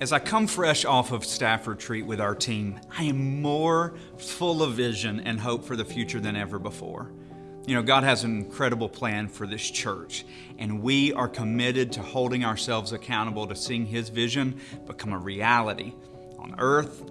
As I come fresh off of staff retreat with our team, I am more full of vision and hope for the future than ever before. You know, God has an incredible plan for this church, and we are committed to holding ourselves accountable to seeing His vision become a reality on earth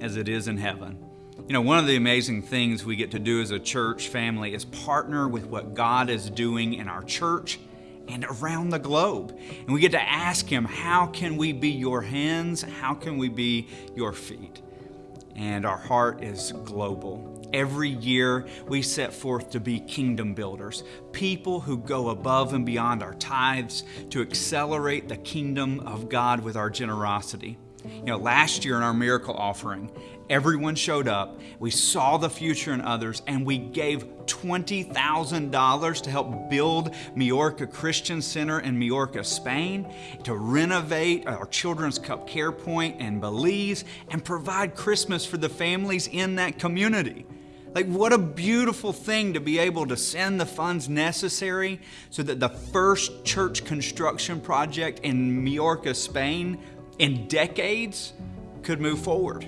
as it is in heaven. You know, one of the amazing things we get to do as a church family is partner with what God is doing in our church and around the globe. And we get to ask Him, How can we be your hands? How can we be your feet? And our heart is global. Every year, we set forth to be kingdom builders, people who go above and beyond our tithes to accelerate the kingdom of God with our generosity. You know, last year in our miracle offering, everyone showed up. We saw the future in others, and we gave $20,000 to help build Majorca Christian Center in Majorca, Spain, to renovate our Children's Cup Care Point in Belize, and provide Christmas for the families in that community. Like, what a beautiful thing to be able to send the funds necessary so that the first church construction project in Majorca, Spain, in decades could move forward.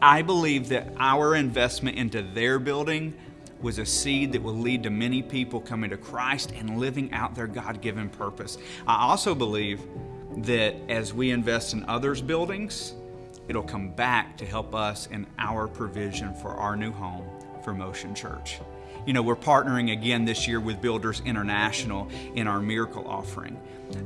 I believe that our investment into their building was a seed that will lead to many people coming to Christ and living out their God given purpose. I also believe that as we invest in others' buildings, it'll come back to help us in our provision for our new home for Motion Church. You know, we're partnering again this year with Builders International in our miracle offering.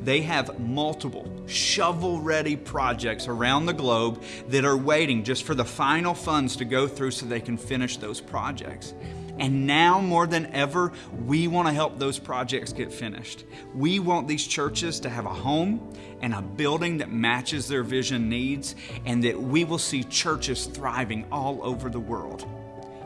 They have multiple shovel ready projects around the globe that are waiting just for the final funds to go through so they can finish those projects. And now more than ever, we want to help those projects get finished. We want these churches to have a home and a building that matches their vision needs, and that we will see churches thriving all over the world.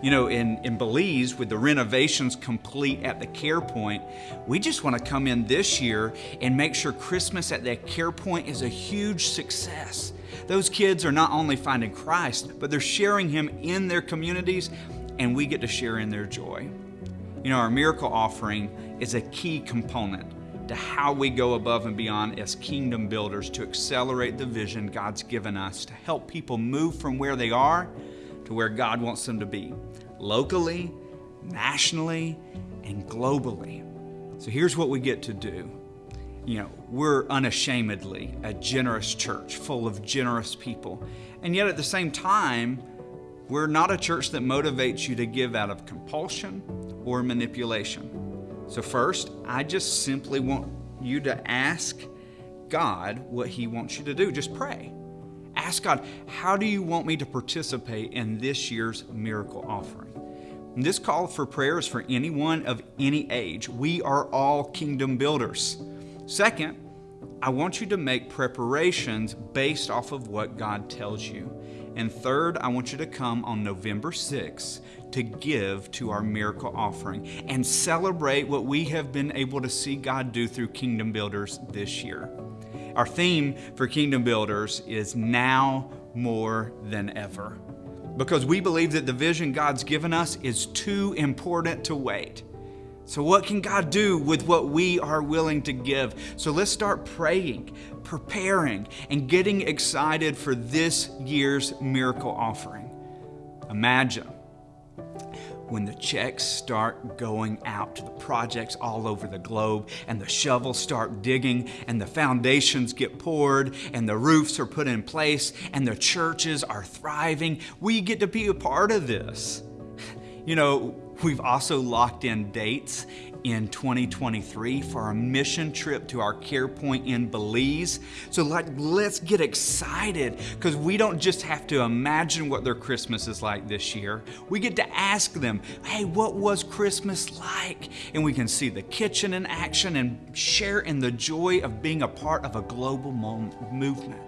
You know, in, in Belize, with the renovations complete at the Care Point, we just want to come in this year and make sure Christmas at that Care Point is a huge success. Those kids are not only finding Christ, but they're sharing Him in their communities, and we get to share in their joy. You know, our miracle offering is a key component to how we go above and beyond as kingdom builders to accelerate the vision God's given us to help people move from where they are to where God wants them to be locally, nationally, and globally. So here's what we get to do. You know, we're unashamedly a generous church full of generous people. And yet at the same time, we're not a church that motivates you to give out of compulsion or manipulation. So, first, I just simply want you to ask God what He wants you to do. Just pray ask God, how do you want me to participate in this year's miracle offering? This call for prayer is for anyone of any age. We are all kingdom builders. Second, I want you to make preparations based off of what God tells you. And third, I want you to come on November 6th to give to our miracle offering and celebrate what we have been able to see God do through Kingdom Builders this year. Our theme for Kingdom Builders is now more than ever. Because we believe that the vision God's given us is too important to wait. So, what can God do with what we are willing to give? So, let's start praying, preparing, and getting excited for this year's miracle offering. Imagine when the checks start going out to the projects all over the globe and the shovels start digging and the foundations get poured and the roofs are put in place and the churches are thriving, we get to be a part of this. You know, we've also locked in dates in 2023 for our mission trip to our care point in Belize. So like, let's get excited because we don't just have to imagine what their Christmas is like this year. We get to ask them, hey, what was Christmas like? And we can see the kitchen in action and share in the joy of being a part of a global movement.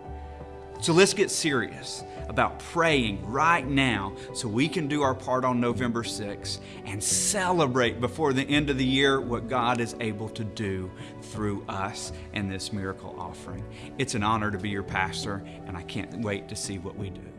So let's get serious about praying right now so we can do our part on November 6th and celebrate before the end of the year what God is able to do through us and this miracle offering. It's an honor to be your pastor, and I can't wait to see what we do.